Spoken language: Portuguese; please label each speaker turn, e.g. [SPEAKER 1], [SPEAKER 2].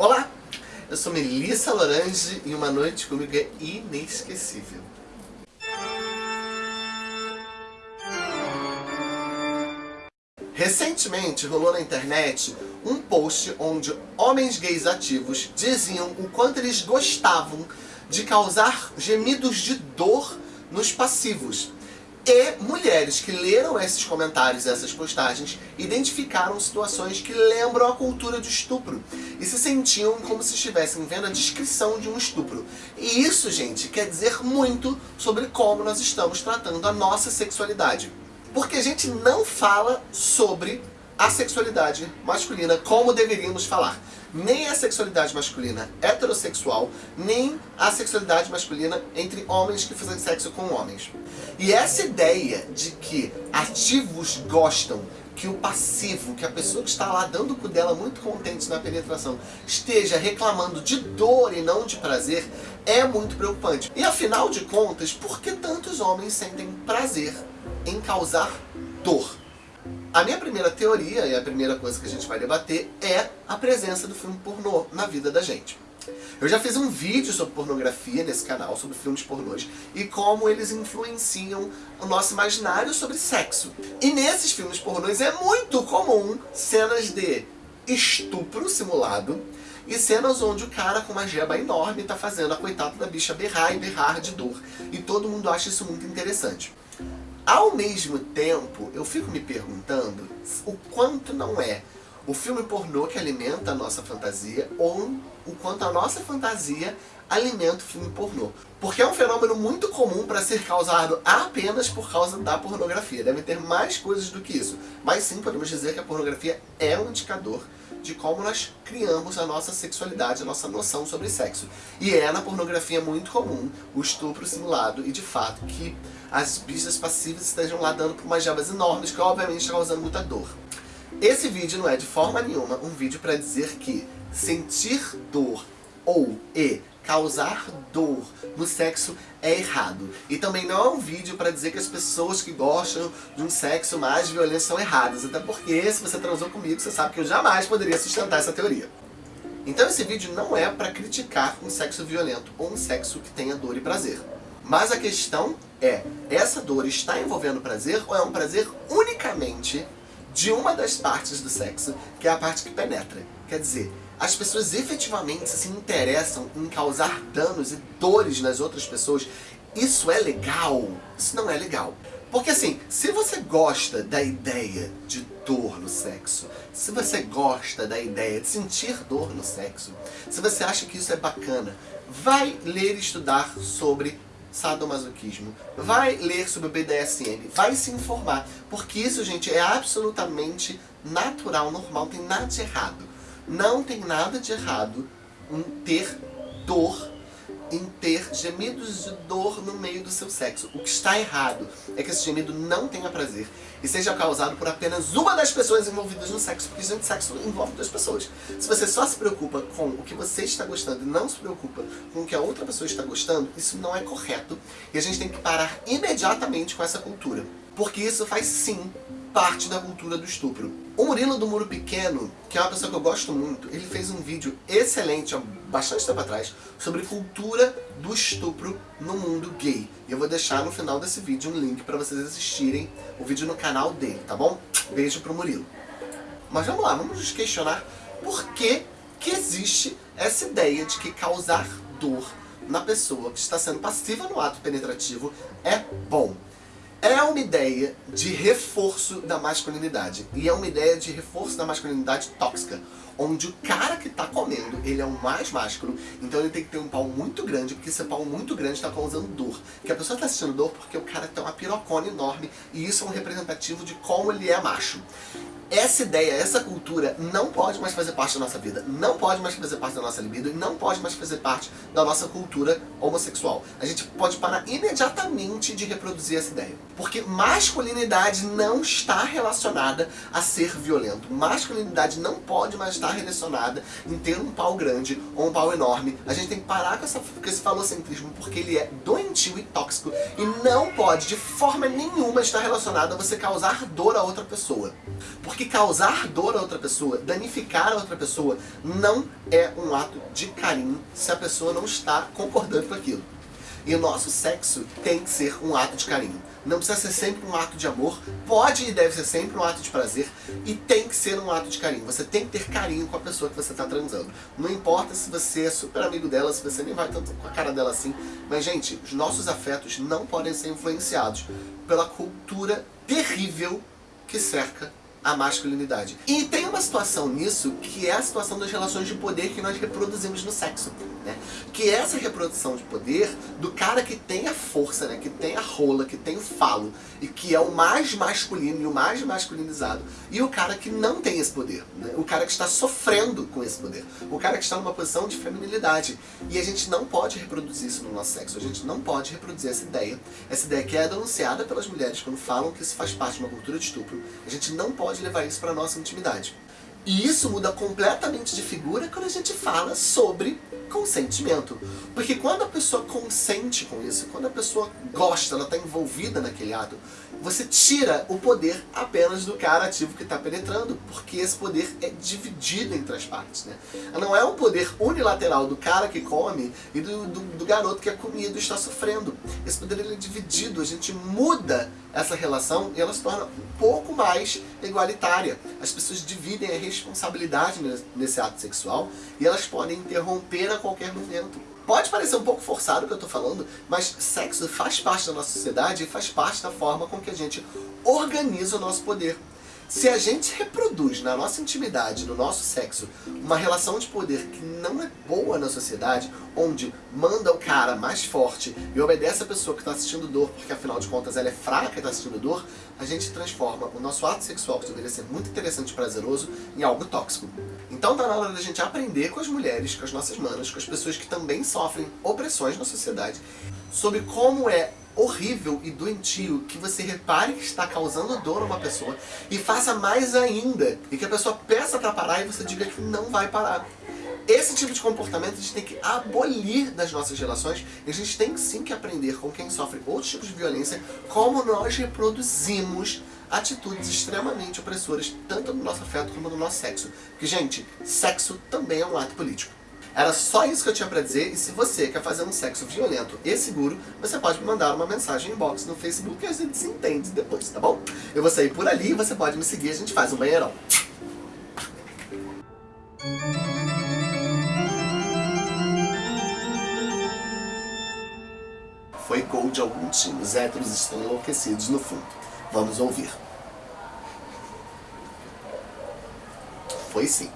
[SPEAKER 1] Olá, eu sou Melissa Lorange e uma noite comigo é inesquecível. Recentemente rolou na internet um post onde homens gays ativos diziam o quanto eles gostavam de causar gemidos de dor nos passivos. E mulheres que leram esses comentários, essas postagens, identificaram situações que lembram a cultura de estupro. E se sentiam como se estivessem vendo a descrição de um estupro. E isso, gente, quer dizer muito sobre como nós estamos tratando a nossa sexualidade. Porque a gente não fala sobre a sexualidade masculina como deveríamos falar nem a sexualidade masculina heterossexual, nem a sexualidade masculina entre homens que fazem sexo com homens. E essa ideia de que ativos gostam que o passivo, que a pessoa que está lá dando o cu dela muito contente na penetração, esteja reclamando de dor e não de prazer, é muito preocupante. E afinal de contas, por que tantos homens sentem prazer em causar dor? A minha primeira teoria, e a primeira coisa que a gente vai debater, é a presença do filme pornô na vida da gente. Eu já fiz um vídeo sobre pornografia nesse canal, sobre filmes pornôs, e como eles influenciam o nosso imaginário sobre sexo. E nesses filmes pornôs é muito comum cenas de estupro simulado, e cenas onde o cara com uma jeba enorme está fazendo a coitada da bicha berrar e berrar de dor. E todo mundo acha isso muito interessante. Ao mesmo tempo, eu fico me perguntando o quanto não é o filme pornô que alimenta a nossa fantasia ou o quanto a nossa fantasia alimenta o filme pornô. Porque é um fenômeno muito comum para ser causado apenas por causa da pornografia. Deve ter mais coisas do que isso. Mas sim, podemos dizer que a pornografia é um indicador de como nós criamos a nossa sexualidade, a nossa noção sobre sexo. E é na pornografia muito comum o estupro simulado e de fato que as bichas passivas estejam lá dando por umas jabas enormes que obviamente estão causando muita dor. Esse vídeo não é de forma nenhuma um vídeo para dizer que sentir dor ou e causar dor no sexo é errado. E também não é um vídeo para dizer que as pessoas que gostam de um sexo mais violento são erradas. Até porque, se você transou comigo, você sabe que eu jamais poderia sustentar essa teoria. Então esse vídeo não é para criticar um sexo violento ou um sexo que tenha dor e prazer. Mas a questão é, essa dor está envolvendo prazer ou é um prazer unicamente de uma das partes do sexo, que é a parte que penetra? Quer dizer, as pessoas efetivamente se interessam em causar danos e dores nas outras pessoas, isso é legal? Isso não é legal. Porque assim, se você gosta da ideia de dor no sexo, se você gosta da ideia de sentir dor no sexo, se você acha que isso é bacana, vai ler e estudar sobre sadomasoquismo, vai ler sobre o BDSM, vai se informar, porque isso, gente, é absolutamente natural, normal, não tem nada de errado. Não tem nada de errado em ter dor, em ter gemidos de dor no meio do seu sexo. O que está errado é que esse gemido não tenha prazer e seja causado por apenas uma das pessoas envolvidas no sexo, porque gente, sexo envolve duas pessoas. Se você só se preocupa com o que você está gostando e não se preocupa com o que a outra pessoa está gostando, isso não é correto e a gente tem que parar imediatamente com essa cultura. Porque isso faz sim parte da cultura do estupro. O Murilo do Muro Pequeno, que é uma pessoa que eu gosto muito, ele fez um vídeo excelente, há bastante tempo atrás, sobre cultura do estupro no mundo gay. E eu vou deixar no final desse vídeo um link para vocês assistirem o vídeo no canal dele, tá bom? Beijo pro Murilo. Mas vamos lá, vamos nos questionar por que, que existe essa ideia de que causar dor na pessoa que está sendo passiva no ato penetrativo é bom é uma ideia de reforço da masculinidade. E é uma ideia de reforço da masculinidade tóxica. Onde o cara que tá comendo, ele é o mais másculo, então ele tem que ter um pau muito grande, porque esse pau muito grande está causando dor. Que a pessoa tá sentindo dor porque o cara tem uma pirocona enorme, e isso é um representativo de como ele é macho essa ideia, essa cultura não pode mais fazer parte da nossa vida, não pode mais fazer parte da nossa libido e não pode mais fazer parte da nossa cultura homossexual. A gente pode parar imediatamente de reproduzir essa ideia. Porque masculinidade não está relacionada a ser violento. Masculinidade não pode mais está relacionada em ter um pau grande ou um pau enorme. A gente tem que parar com, essa, com esse falocentrismo porque ele é doentio e tóxico e não pode de forma nenhuma estar relacionado a você causar dor a outra pessoa. Porque causar dor a outra pessoa, danificar a outra pessoa, não é um ato de carinho se a pessoa não está concordando com aquilo. E o nosso sexo tem que ser um ato de carinho. Não precisa ser sempre um ato de amor, pode e deve ser sempre um ato de prazer, e tem que ser um ato de carinho. Você tem que ter carinho com a pessoa que você está transando. Não importa se você é super amigo dela, se você nem vai tanto com a cara dela assim, mas gente, os nossos afetos não podem ser influenciados pela cultura terrível que cerca a masculinidade. E tem uma situação nisso que é a situação das relações de poder que nós reproduzimos no sexo. Né? Que é essa reprodução de poder do cara que tem a força, né? que tem a rola, que tem o falo, e que é o mais masculino e o mais masculinizado, e o cara que não tem esse poder. Né? O cara que está sofrendo com esse poder. O cara que está numa posição de feminilidade. E a gente não pode reproduzir isso no nosso sexo. A gente não pode reproduzir essa ideia. Essa ideia que é denunciada pelas mulheres quando falam que isso faz parte de uma cultura de estupro. A gente não pode pode levar isso para nossa intimidade. E isso muda completamente de figura quando a gente fala sobre consentimento. Porque quando a pessoa consente com isso, quando a pessoa gosta, ela está envolvida naquele ato, você tira o poder apenas do cara ativo que está penetrando, porque esse poder é dividido entre as partes. Né? Não é um poder unilateral do cara que come e do, do, do garoto que é comido e está sofrendo. Esse poder ele é dividido, a gente muda essa relação e ela se torna um pouco mais igualitária. As pessoas dividem a responsabilidade nesse ato sexual e elas podem interromper a qualquer momento. Pode parecer um pouco forçado o que eu estou falando, mas sexo faz parte da nossa sociedade e faz parte da forma com que a gente organiza o nosso poder. Se a gente reproduz na nossa intimidade, no nosso sexo, uma relação de poder que não é boa na sociedade, onde manda o cara mais forte e obedece a pessoa que está assistindo dor, porque afinal de contas ela é fraca e está assistindo dor, a gente transforma o nosso ato sexual, que deveria ser muito interessante e prazeroso, em algo tóxico. Então tá na hora da gente aprender com as mulheres, com as nossas manas, com as pessoas que também sofrem opressões na sociedade, sobre como é horrível e doentio que você repare que está causando dor a uma pessoa e faça mais ainda, e que a pessoa peça para parar e você diga que não vai parar. Esse tipo de comportamento a gente tem que abolir das nossas relações e a gente tem sim que aprender com quem sofre outros tipos de violência como nós reproduzimos atitudes extremamente opressoras, tanto no nosso afeto como no nosso sexo. Porque, gente, sexo também é um ato político. Era só isso que eu tinha pra dizer, e se você quer fazer um sexo violento e seguro, você pode me mandar uma mensagem inbox no Facebook e a gente se entende depois, tá bom? Eu vou sair por ali, você pode me seguir, a gente faz um banheirão. Foi gol de algum time, os héteros estão enlouquecidos no fundo. Vamos ouvir. Foi sim.